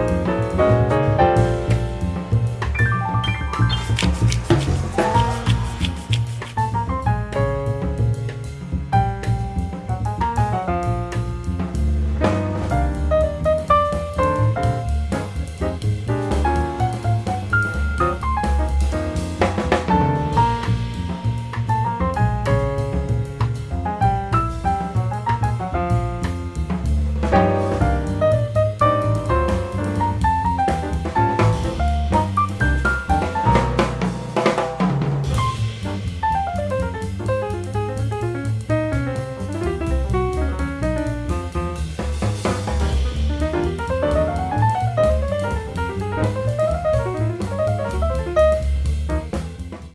Bye.